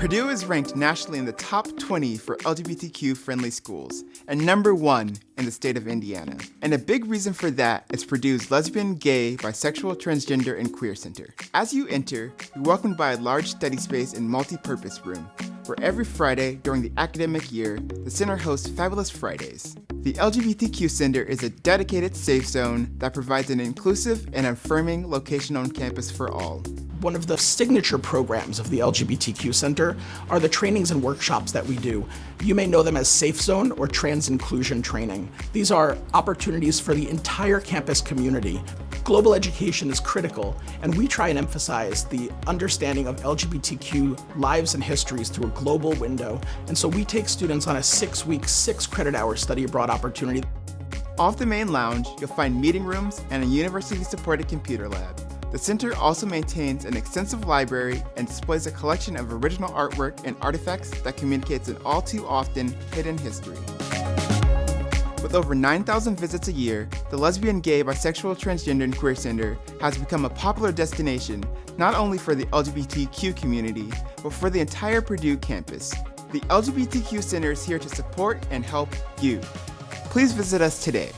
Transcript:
Purdue is ranked nationally in the top 20 for LGBTQ-friendly schools, and number one in the state of Indiana. And a big reason for that is Purdue's Lesbian, Gay, Bisexual, Transgender, and Queer Center. As you enter, you're welcomed by a large study space and multi-purpose room, where every Friday during the academic year, the center hosts Fabulous Fridays. The LGBTQ Center is a dedicated safe zone that provides an inclusive and affirming location on campus for all. One of the signature programs of the LGBTQ Center are the trainings and workshops that we do. You may know them as Safe Zone or Trans Inclusion Training. These are opportunities for the entire campus community. Global education is critical, and we try and emphasize the understanding of LGBTQ lives and histories through a global window. And so we take students on a six-week, six-credit-hour study abroad opportunity. Off the main lounge, you'll find meeting rooms and a university-supported computer lab. The center also maintains an extensive library and displays a collection of original artwork and artifacts that communicates an all too often hidden history. With over 9,000 visits a year, the Lesbian, Gay, Bisexual, Transgender, and Queer Center has become a popular destination not only for the LGBTQ community, but for the entire Purdue campus. The LGBTQ Center is here to support and help you. Please visit us today.